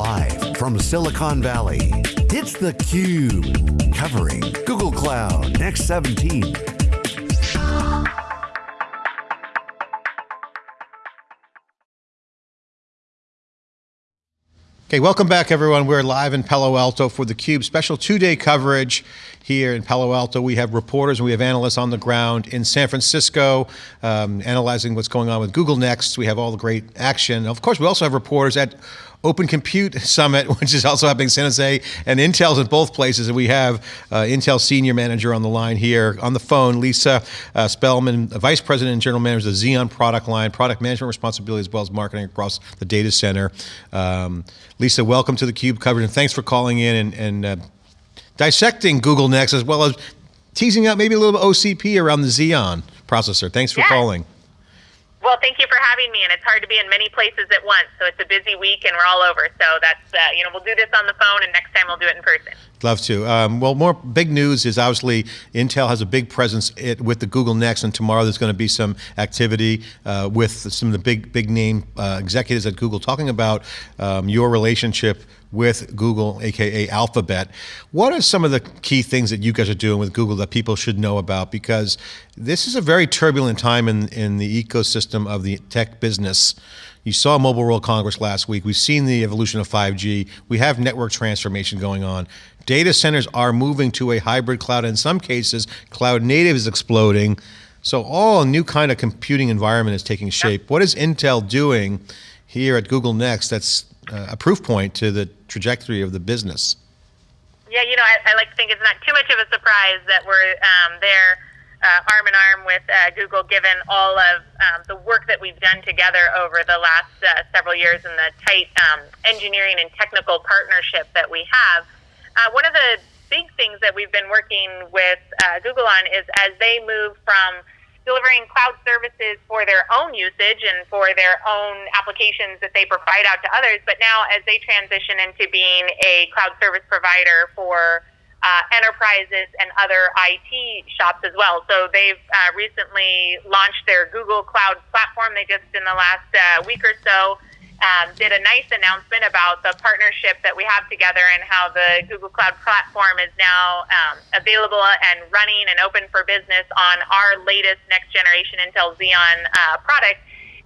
Live from Silicon Valley, it's theCUBE. Covering Google Cloud Next 17. Okay, welcome back everyone. We're live in Palo Alto for theCUBE, special two-day coverage here in Palo Alto. We have reporters and we have analysts on the ground in San Francisco, um, analyzing what's going on with Google Next. We have all the great action. Of course, we also have reporters at Open Compute Summit, which is also happening in San Jose, and Intel's in both places. And we have uh, Intel Senior Manager on the line here on the phone, Lisa uh, Spelman, Vice President and General Manager of the Xeon product line, product management responsibility, as well as marketing across the data center. Um, Lisa, welcome to the Cube coverage, and thanks for calling in and, and uh, dissecting Google Next, as well as teasing out maybe a little bit OCP around the Xeon processor. Thanks for calling. Well, thank you for having me, and it's hard to be in many places at once, so it's a busy week, and we're all over. So that's, uh, you know, we'll do this on the phone, and next time we'll do it in person. Love to. Um, well, more big news is obviously Intel has a big presence it, with the Google Next, and tomorrow there's going to be some activity uh, with some of the big, big name uh, executives at Google talking about um, your relationship with Google, aka Alphabet. What are some of the key things that you guys are doing with Google that people should know about? Because this is a very turbulent time in, in the ecosystem of the tech business. You saw Mobile World Congress last week. We've seen the evolution of 5G. We have network transformation going on. Data centers are moving to a hybrid cloud. In some cases, cloud native is exploding. So all a new kind of computing environment is taking shape. What is Intel doing here at Google Next that's a proof point to the trajectory of the business? Yeah, you know, I, I like to think it's not too much of a surprise that we're um, there uh, arm in arm with uh, Google, given all of um, the work that we've done together over the last uh, several years and the tight um, engineering and technical partnership that we have. Uh, one of the big things that we've been working with uh, Google on is as they move from delivering cloud services for their own usage and for their own applications that they provide out to others. But now, as they transition into being a cloud service provider for uh, enterprises and other IT shops as well. So they've uh, recently launched their Google Cloud platform. They just, in the last uh, week or so, um, did a nice announcement about the partnership that we have together and how the Google Cloud platform is now um, available and running and open for business on our latest next generation Intel Xeon uh, product.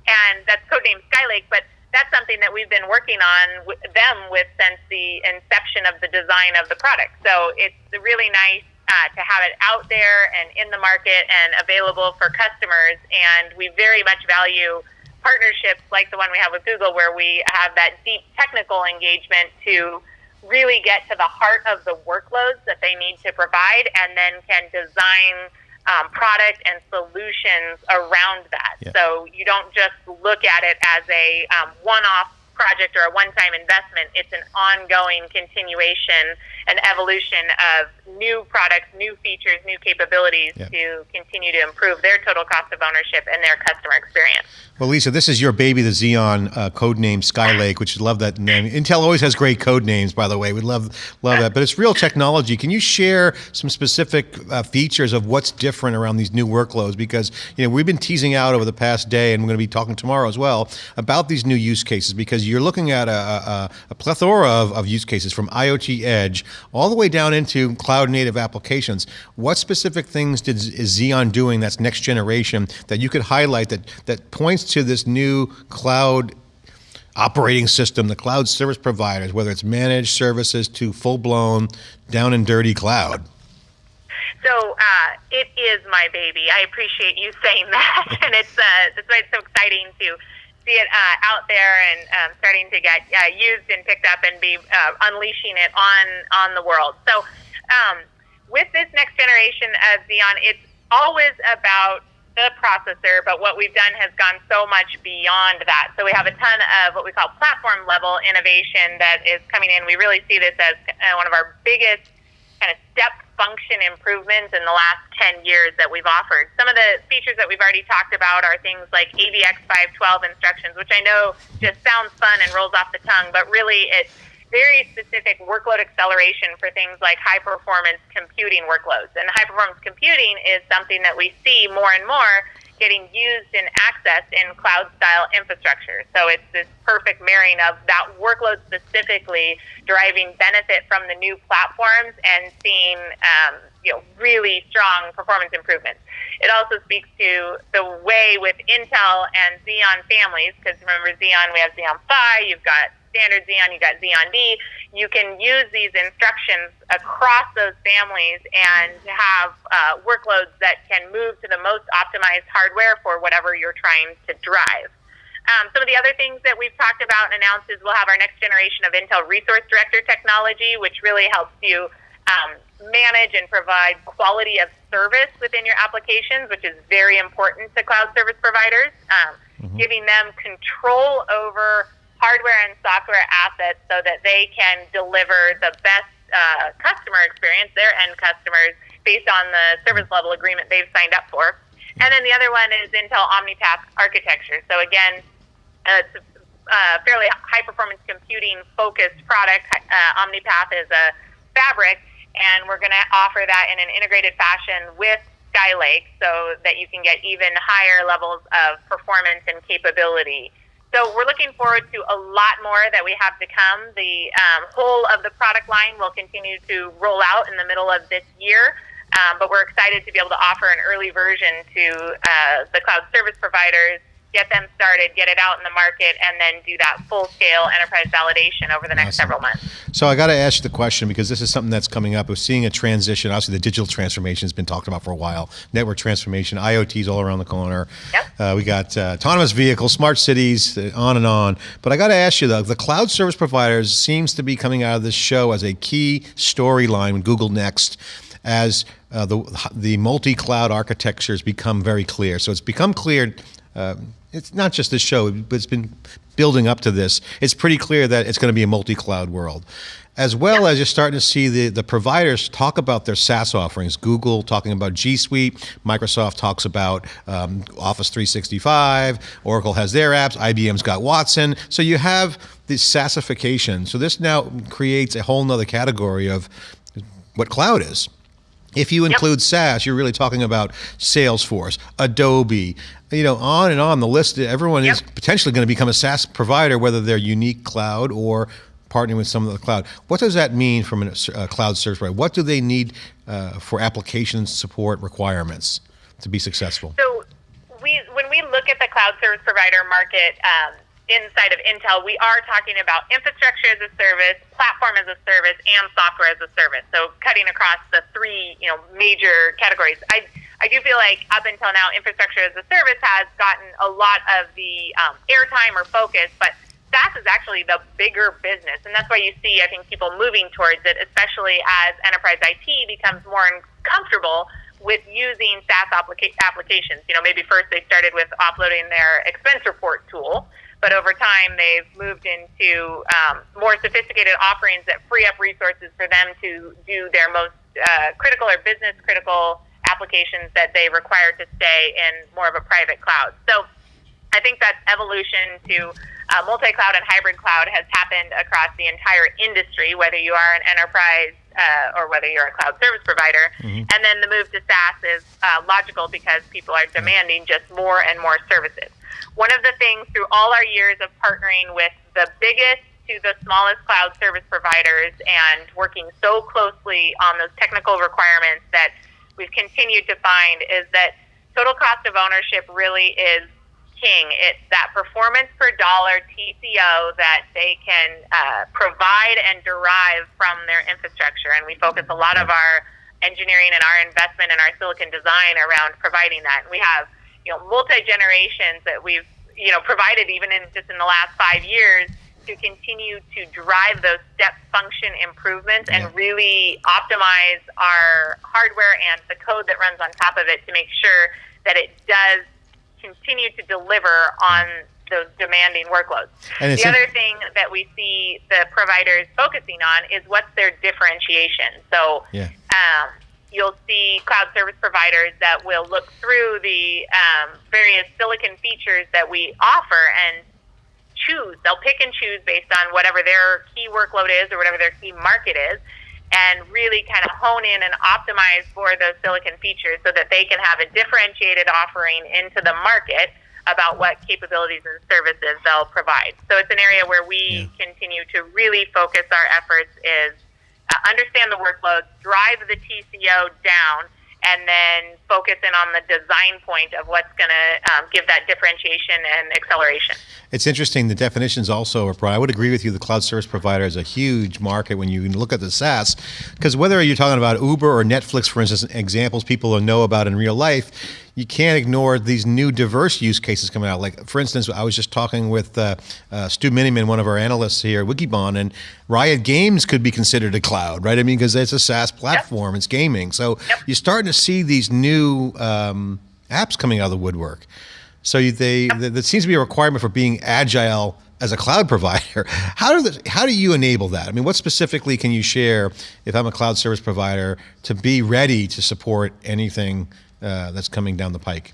And that's codenamed Skylake, but that's something that we've been working on with them with since the inception of the design of the product. So it's really nice uh, to have it out there and in the market and available for customers. And we very much value partnerships like the one we have with Google, where we have that deep technical engagement to really get to the heart of the workloads that they need to provide and then can design um, product and solutions around that. Yeah. So you don't just look at it as a um, one off project or a one time investment, it's an ongoing continuation and evolution of new products, new features, new capabilities yeah. to continue to improve their total cost of ownership and their customer experience. Well, Lisa, this is your baby, the Xeon uh, code name Skylake, which I love that name. Intel always has great code names, by the way. We love love that. But it's real technology. Can you share some specific uh, features of what's different around these new workloads? Because you know we've been teasing out over the past day, and we're going to be talking tomorrow as well about these new use cases. Because you're looking at a, a, a plethora of, of use cases from IoT Edge all the way down into cloud native applications. What specific things did, is Xeon doing that's next generation that you could highlight that that points to this new cloud operating system, the cloud service providers, whether it's managed services to full blown down and dirty cloud? So uh, it is my baby. I appreciate you saying that, and it's uh, that's why it's so exciting to see it uh, out there and um, starting to get uh, used and picked up and be uh, unleashing it on on the world. So um, with this next generation of Xeon, it's always about the processor, but what we've done has gone so much beyond that. So we have a ton of what we call platform level innovation that is coming in. We really see this as uh, one of our biggest kind of step function improvements in the last 10 years that we've offered. Some of the features that we've already talked about are things like AVX 512 instructions, which I know just sounds fun and rolls off the tongue, but really it's very specific workload acceleration for things like high performance computing workloads. And high performance computing is something that we see more and more getting used and accessed in cloud style infrastructure. So it's this perfect marrying of that workload specifically deriving benefit from the new platforms and seeing um, you know really strong performance improvements. It also speaks to the way with Intel and Xeon families, because remember Xeon, we have Xeon Phi, you've got standard Xeon, you've got Xeon D. You can use these instructions across those families and have uh, workloads that can move to the most optimized hardware for whatever you're trying to drive. Um, some of the other things that we've talked about and announced is we'll have our next generation of Intel Resource Director technology, which really helps you um, manage and provide quality of service within your applications, which is very important to cloud service providers, um, mm-hmm. giving them control over hardware and software assets so that they can deliver the best uh, customer experience, their end customers, based on the service level agreement they've signed up for. And then the other one is Intel OmniPath architecture. So again, uh, it's a uh, fairly high performance computing focused product. Uh, OmniPath is a fabric, and we're going to offer that in an integrated fashion with Skylake so that you can get even higher levels of performance and capability. So we're looking forward to a lot more that we have to come. The um, whole of the product line will continue to roll out in the middle of this year. Um, but we're excited to be able to offer an early version to uh, the cloud service providers get them started, get it out in the market, and then do that full scale enterprise validation over the next awesome. several months. So I got to ask you the question because this is something that's coming up. We're seeing a transition. Obviously, the digital transformation has been talked about for a while. Network transformation, IoT's all around the corner. Yep. Uh, we got uh, autonomous vehicles, smart cities, uh, on and on. But I got to ask you though, the cloud service providers seems to be coming out of this show as a key storyline with Google Next as uh, the the multi-cloud architectures become very clear. So it's become clear uh, it's not just this show, but it's been building up to this. It's pretty clear that it's going to be a multi-cloud world. As well as you're starting to see the, the providers talk about their SaaS offerings. Google talking about G Suite, Microsoft talks about um, Office 365, Oracle has their apps, IBM's got Watson. So you have this SaaSification. So this now creates a whole nother category of what cloud is. If you include yep. SaaS, you're really talking about Salesforce, Adobe, you know, on and on the list. Everyone yep. is potentially going to become a SaaS provider, whether they're unique cloud or partnering with some of the cloud. What does that mean from a uh, cloud service provider? What do they need uh, for application support requirements to be successful? So, we when we look at the cloud service provider market. Um, inside of Intel, we are talking about infrastructure as a service, platform as a service, and software as a service. So cutting across the three, you know, major categories. I I do feel like up until now, infrastructure as a service has gotten a lot of the um, airtime or focus, but SaaS is actually the bigger business, and that's why you see, I think, people moving towards it, especially as enterprise IT becomes more comfortable with using SaaS applica- applications. You know, maybe first they started with offloading their expense report tool, but over time they've moved into um, more sophisticated offerings that free up resources for them to do their most uh, critical or business critical applications that they require to stay in more of a private cloud. So I think that evolution to uh, multi-cloud and hybrid cloud has happened across the entire industry, whether you are an enterprise uh, or whether you're a cloud service provider. Mm-hmm. And then the move to SaaS is uh, logical because people are demanding just more and more services. One of the things through all our years of partnering with the biggest to the smallest cloud service providers and working so closely on those technical requirements that we've continued to find is that total cost of ownership really is king. It's that performance per dollar TCO that they can uh, provide and derive from their infrastructure. And we focus a lot of our engineering and our investment and our silicon design around providing that. And we have you know multi generations that we've you know provided even in just in the last five years to continue to drive those step function improvements yeah. and really optimize our hardware and the code that runs on top of it to make sure that it does continue to deliver on those demanding workloads. the other thing that we see the providers focusing on is what's their differentiation. So yeah. um, you'll see cloud service providers that will look through the um, various silicon features that we offer and choose. They'll pick and choose based on whatever their key workload is or whatever their key market is. and really kind of hone in and optimize for those silicon features so that they can have a differentiated offering into the market about what capabilities and services they'll provide. So it's an area where we yeah. continue to really focus our efforts is uh, understand the workloads, drive the TCO down, and then focus in on the design point of what's going to um, give that differentiation and acceleration. It's interesting. The definitions also are. I would agree with you. The cloud service provider is a huge market when you look at the SaaS, because whether you're talking about Uber or Netflix, for instance, examples people know about in real life, you can't ignore these new diverse use cases coming out. Like, for instance, I was just talking with uh, uh, Stu Miniman, one of our analysts here at Wikibon, and Riot Games could be considered a cloud, right? I mean, because it's a SaaS platform, yep. it's gaming. So yep. you're starting to see these new um, apps coming out of the woodwork. So they, yep. that seems to be a requirement for being agile as a cloud provider. How do the, how do you enable that? I mean, what specifically can you share if I'm a cloud service provider to be ready to support anything uh, that's coming down the pike?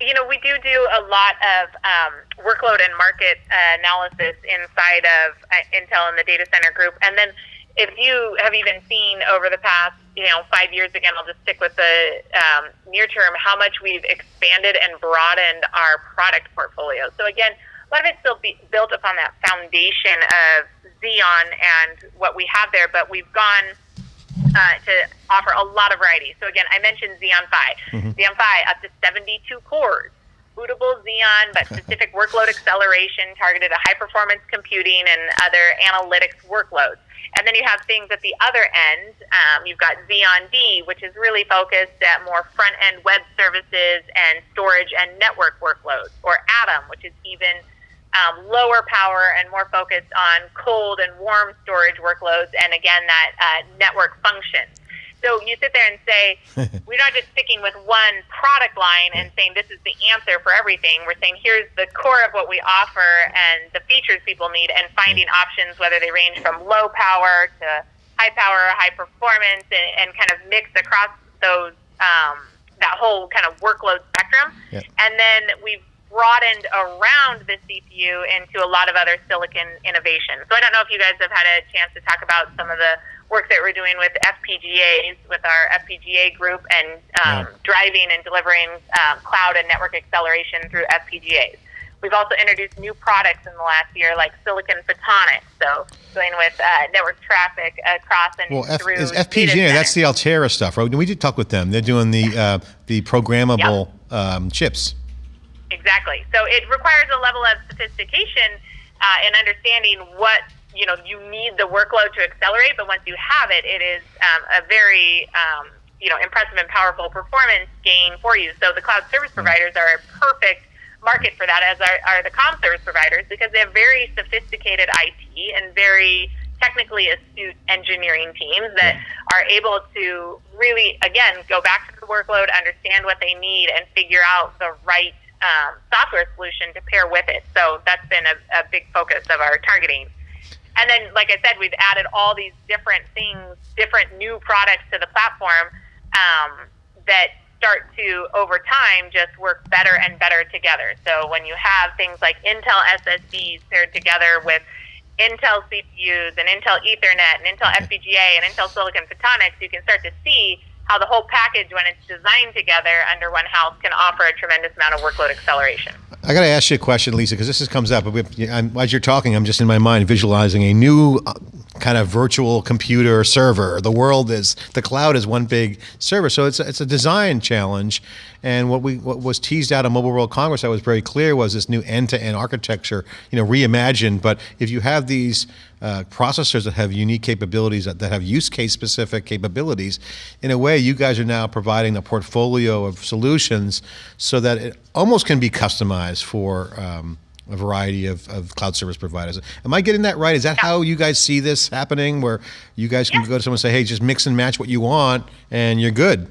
You know, we do do a lot of um, workload and market uh, analysis inside of uh, Intel and the data center group. And then if you have even seen over the past, you know, five years, again, I'll just stick with the um, near term, how much we've expanded and broadened our product portfolio. So again, a lot of it's still be built upon that foundation of Xeon and what we have there, but we've gone – uh, to offer a lot of variety. So again, I mentioned Xeon Phi. Mm-hmm. Xeon Phi up to 72 cores, bootable Xeon, but specific workload acceleration targeted at high performance computing and other analytics workloads. And then you have things at the other end. Um, you've got Xeon D, which is really focused at more front end web services and storage and network workloads, or Atom, which is even um, lower power and more focused on cold and warm storage workloads, and again, that uh, network function. So you sit there and say, we're not just sticking with one product line and saying this is the answer for everything. We're saying here's the core of what we offer and the features people need, and finding options whether they range from low power to high power, high performance, and, and kind of mix across those um, that whole kind of workload spectrum. Yep. And then we've broadened around the CPU into a lot of other silicon innovations. So I don't know if you guys have had a chance to talk about some of the work that we're doing with FPGAs, with our FPGA group, and um, yeah. driving and delivering um, cloud and network acceleration through FPGAs. We've also introduced new products in the last year, like silicon photonics. So going with uh, network traffic across and well, F- through. Is FPGA? That's the Altera stuff, right? We did talk with them. They're doing the uh, the programmable yep. um, chips. Exactly. So it requires a level of sophistication uh, in understanding what you know you need the workload to accelerate. But once you have it, it is um, a very um, you know impressive and powerful performance gain for you. So the cloud service mm-hmm. providers are a perfect market for that, as are, are the com service providers, because they have very sophisticated IT and very technically astute engineering teams that are able to really, again, go back to the workload, understand what they need, and figure out the right um, software solution to pair with it. So that's been a, a big focus of our targeting. And then, like I said, we've added all these different things, different new products to the platform um, that start to, over time, just work better and better together. So when you have things like Intel SSDs paired together with Intel CPUs and Intel Ethernet and Intel FPGA and Intel Silicon Photonics, you can start to see how the whole package, when it's designed together under one house, can offer a tremendous amount of workload acceleration. I got to ask you a question, Lisa, because this is, comes up. as you're talking, I'm just in my mind visualizing a new uh, kind of virtual computer server. The world is the cloud is one big server, so it's a, it's a design challenge. And what we what was teased out of Mobile World Congress that was very clear was this new end-to-end architecture, you know, reimagined. But if you have these uh, processors that have unique capabilities that, that have use case specific capabilities, in a way, you guys are now providing a portfolio of solutions so that it almost can be customized for. Um, a variety of, of cloud service providers. Am I getting that right? Is that yeah. how you guys see this happening, where you guys can yeah. go to someone and say, hey, just mix and match what you want and you're good?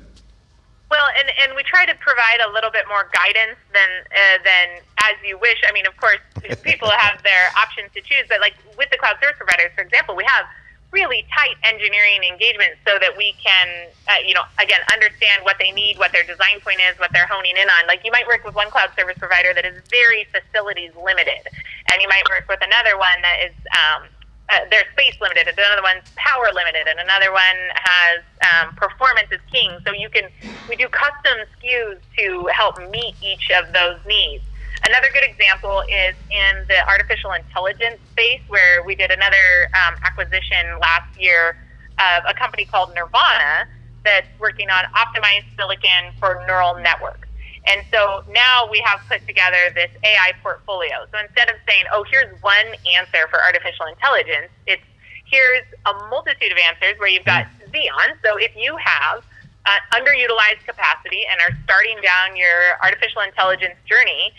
Well, and, and we try to provide a little bit more guidance than uh, than as you wish. I mean, of course, people have their options to choose, but like with the cloud service providers, for example, we have really tight engineering engagement so that we can, uh, you know, again, understand what they need, what their design point is, what they're honing in on. Like you might work with one cloud service provider that is very facilities limited, and you might work with another one that is um, uh, they're space limited, and another one's power limited, and another one has um, performance is king. So you can we do custom SKUs to help meet each of those needs. Another good example is in the artificial intelligence space, where we did another um, acquisition last year of a company called Nervana that's working on optimized silicon for neural networks. And so now we have put together this AI portfolio. So instead of saying, oh, here's one answer for artificial intelligence, it's here's a multitude of answers where you've got mm. Xeon. So if you have uh, underutilized capacity and are starting down your artificial intelligence journey,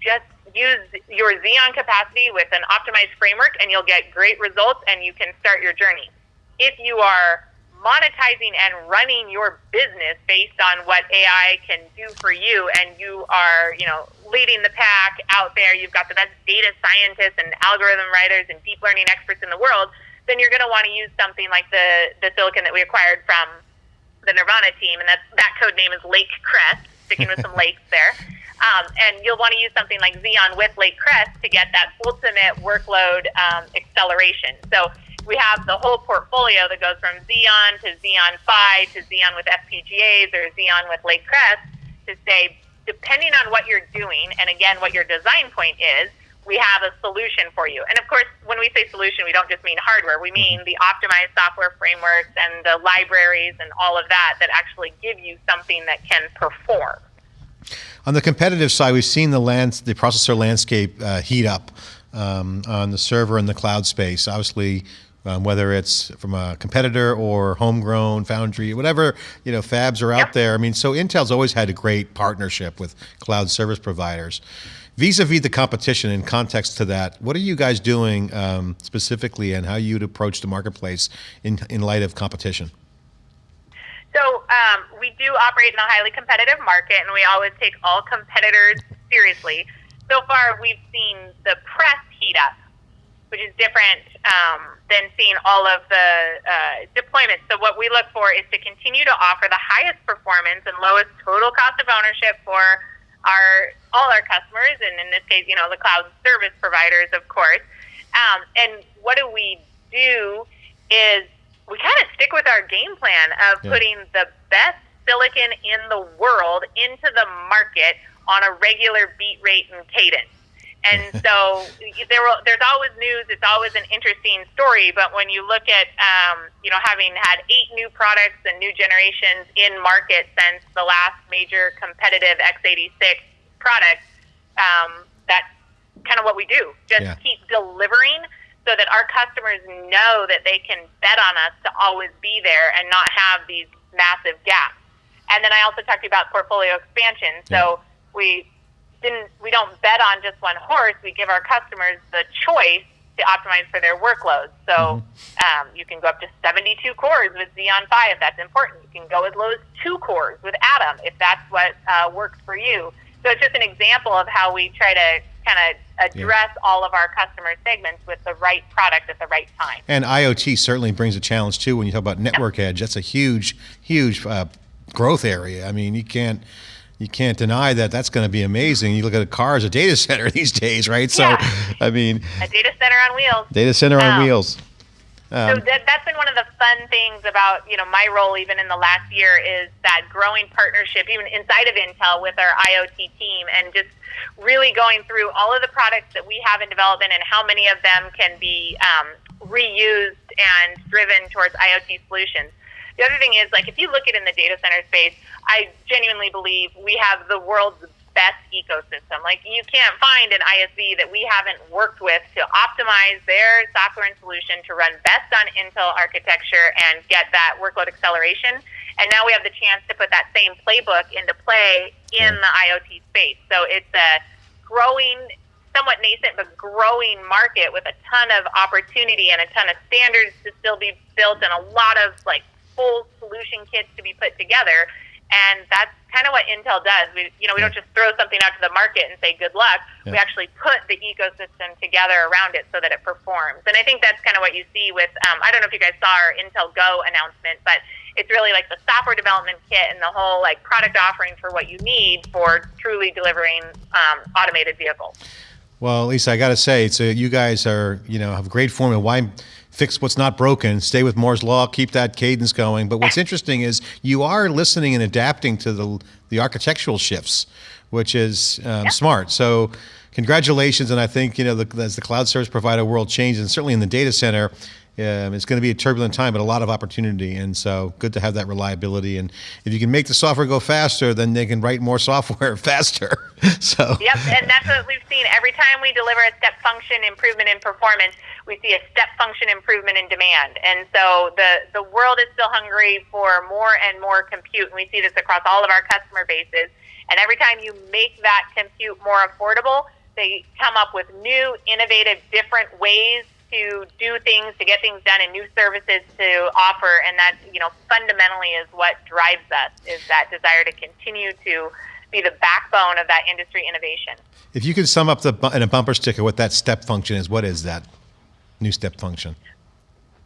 just use your Xeon capacity with an optimized framework and you'll get great results and you can start your journey. If you are monetizing and running your business based on what AI can do for you and you are, you know, leading the pack out there, you've got the best data scientists and algorithm writers and deep learning experts in the world, then you're going to want to use something like the, the silicon that we acquired from the Nervana team, and that, that code name is Lake Crest, sticking with some lakes there. Um, and you'll want to use something like Xeon with Lake Crest to get that ultimate workload um, acceleration. So we have the whole portfolio that goes from Xeon to Xeon Phi to Xeon with FPGAs or Xeon with Lake Crest to say, depending on what you're doing, and again, what your design point is, we have a solution for you. And of course, when we say solution, we don't just mean hardware. We mean the optimized software frameworks and the libraries and all of that that actually give you something that can perform. On the competitive side, we've seen the lands, the processor landscape uh, heat up um, on the server and the cloud space. Obviously, um, whether it's from a competitor or homegrown foundry, whatever you know, fabs are out there. I mean, so Intel's always had a great partnership with cloud service providers. Vis-a-vis the competition, in context to that, what are you guys doing um, specifically, and how you'd approach the marketplace in in light of competition? So um, we do operate in a highly competitive market, and we always take all competitors seriously. So far, we've seen the press heat up, which is different um, than seeing all of the uh, deployments. So what we look for is to continue to offer the highest performance and lowest total cost of ownership for our all our customers, and in this case, you know, the cloud service providers, of course. Um, and what do we do is we kind of stick with our game plan of yeah. putting the best silicon in the world into the market on a regular beat rate and cadence. And so there will, there's always news. It's always an interesting story. But when you look at, um, you know, having had eight new products and new generations in market since the last major competitive x86 product, um, that's kind of what we do. Just yeah. keep delivering so that our customers know that they can bet on us to always be there and not have these massive gaps. And then I also talked to you about portfolio expansion. So yeah. we didn't we don't bet on just one horse. We give our customers the choice to optimize for their workloads. So mm-hmm. um, you can go up to 72 cores with Xeon Phi if that's important. You can go as low as two cores with Atom if that's what uh, works for you. So it's just an example of how we try to kind of address yeah. all of our customer segments with the right product at the right time. And IoT certainly brings a challenge too. When you talk about network edge, that's a huge, huge uh, growth area. I mean, you can't you can't deny that that's going to be amazing. You look at a car as a data center these days, right? So, yeah. I mean, a data center on wheels. Data center um, on wheels. Um, so that, that's been one of the fun things about you know my role even in the last year is that growing partnership even inside of Intel with our IoT team and just really going through all of the products that we have in development and how many of them can be um, reused and driven towards IoT solutions. The other thing is, like, if you look at in the data center space, I genuinely believe we have the world's best ecosystem. Like, you can't find an ISV that we haven't worked with to optimize their software and solution to run best on Intel architecture and get that workload acceleration. And now we have the chance to put that same playbook into play in the IoT space. So it's a growing somewhat nascent but growing market with a ton of opportunity and a ton of standards to still be built and a lot of like full solution kits to be put together. And that's kind of what Intel does. We, you know, we don't just throw something out to the market and say good luck. Yeah. We actually put the ecosystem together around it so that it performs. And I think that's kind of what you see with. Um, I don't know if you guys saw our Intel Go announcement, but it's really like the software development kit and the whole like product offering for what you need for truly delivering um, automated vehicles. Well, Lisa, I got to say, it's a, you guys are, you know, have a great formula. Why fix what's not broken? Stay with Moore's law, keep that cadence going. But what's interesting is you are listening and adapting to the the architectural shifts, which is um, smart. So, congratulations, and I think you know the, as the cloud service provider world changes, and certainly in the data center. Um, it's going to be a turbulent time, but a lot of opportunity, and so good to have that reliability. And if you can make the software go faster, then they can write more software faster. so Yep, and that's what we've seen. Every time we deliver a step function improvement in performance, we see a step function improvement in demand. And so the, the world is still hungry for more and more compute, and we see this across all of our customer bases. And every time you make that compute more affordable, they come up with new, innovative, different ways to do things, to get things done, and new services to offer. And that, you know, fundamentally is what drives us, is that desire to continue to be the backbone of that industry innovation. if you could sum up the in a bumper sticker what that step function is, what is that new step function?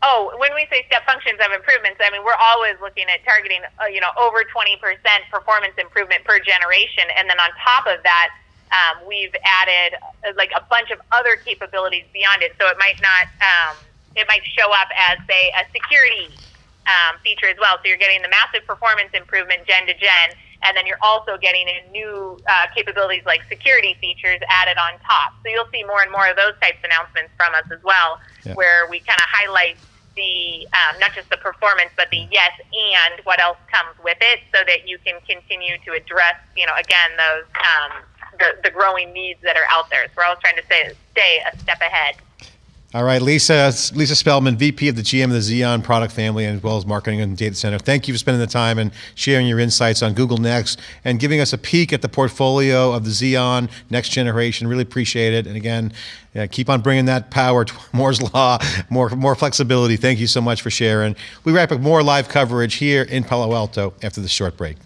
Oh, when we say step functions of improvements, I mean we're always looking at targeting, uh, you know, over 20% performance improvement per generation, and then on top of that, um, we've added uh, like a bunch of other capabilities beyond it. So it might not, um, it might show up as say a security um, feature as well. So you're getting the massive performance improvement gen to gen, and then you're also getting in new uh, capabilities like security features added on top. So you'll see more and more of those types of announcements from us as well, Yeah. where we kind of highlight the um, not just the performance, but the yes and what else comes with it, so that you can continue to address, you know, again those um, the, the growing needs that are out there. So we're always trying to stay stay a step ahead. All right, Lisa, Lisa Spelman, VP of the GM of the Xeon product family, as well as marketing and data center. Thank you for spending the time and sharing your insights on Google Next and giving us a peek at the portfolio of the Xeon next generation. Really appreciate it. And again, yeah, keep on bringing that power to Moore's law, more more flexibility. Thank you so much for sharing. We wrap up more live coverage here in Palo Alto after this short break.